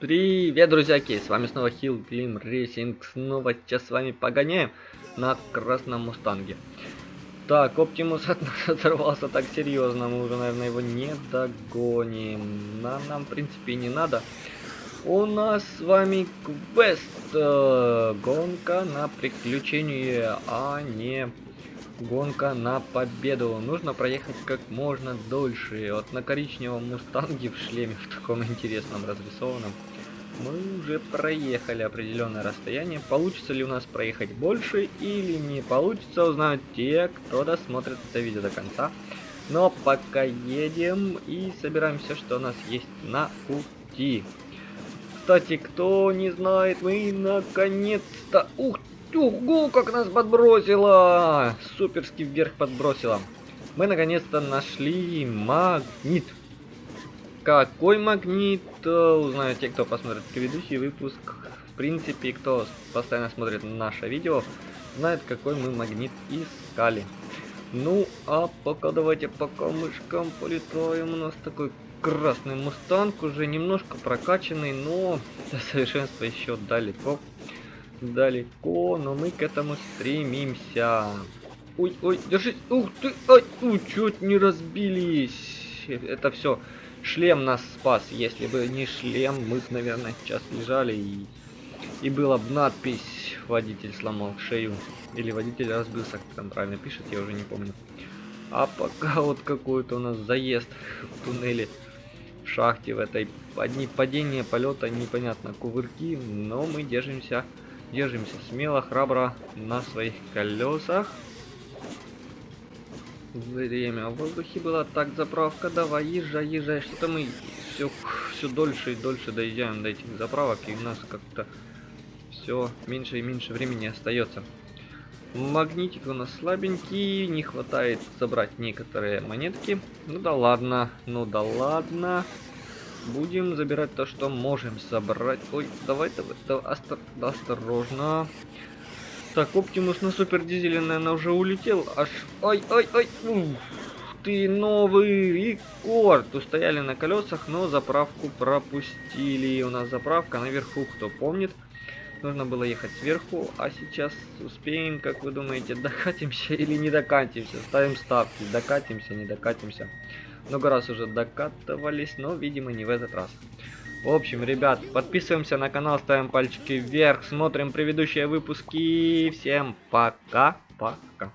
Привет, друзьяки! С вами снова Hill Climb Racing. Снова сейчас с вами погоняем на красном мустанге. Так, Оптимус от нас оторвался так серьезно. Мы уже, наверное, его не догоним. Нам, нам в принципе, не надо. У нас с вами квест. Э, гонка на приключение, а не гонка на победу. Нужно проехать как можно дольше. Вот на коричневом мустанге в шлеме, в таком интересном, разрисованном, мы уже проехали определенное расстояние. Получится ли у нас проехать больше или не получится, узнают те, кто досмотрит это видео до конца. Но пока едем и собираемся, что у нас есть на пути. Кстати, кто не знает, мы наконец-то... Ух Ого, как нас подбросило! Суперски вверх подбросило. Мы наконец-то нашли магнит. Какой магнит, э, узнают те, кто посмотрит предыдущий выпуск. В принципе, кто постоянно смотрит наше видео, знает, какой мы магнит искали. Ну, а пока давайте по камышкам полетаем. У нас такой красный мустанг, уже немножко прокачанный, но до совершенства еще далеко далеко, но мы к этому стремимся. Ой, ой, держись. Ух ты, ой, ну, чуть не разбились. Это все. Шлем нас спас. Если бы не шлем, мы бы, наверное, сейчас лежали и... И была бы надпись «Водитель сломал шею». Или «Водитель разбился», как там правильно пишет, я уже не помню. А пока вот какой-то у нас заезд в туннеле, в шахте в этой. Одни падения, полета, непонятно, кувырки, но мы держимся Держимся смело, храбро на своих колесах. Время в воздухе была так заправка. Давай, езжай, езжай. Что-то мы все, все дольше и дольше доезжаем до этих заправок. И у нас как-то все меньше и меньше времени остается. Магнитик у нас слабенький. Не хватает забрать некоторые монетки. Ну да ладно, ну да ладно. Будем забирать то, что можем забрать. Ой, давай, давай, давай остор осторожно. Так, Оптимус на супер дизеле, наверное, уже улетел. Аж, ой, ой, ой, ух, ты новый рекорд. Устояли на колесах, но заправку пропустили. У нас заправка наверху, кто помнит. Нужно было ехать сверху, а сейчас успеем, как вы думаете, докатимся или не докатимся? Ставим ставки, докатимся, не докатимся. Много раз уже докатывались, но, видимо, не в этот раз. В общем, ребят, подписываемся на канал, ставим пальчики вверх, смотрим предыдущие выпуски. Всем пока-пока.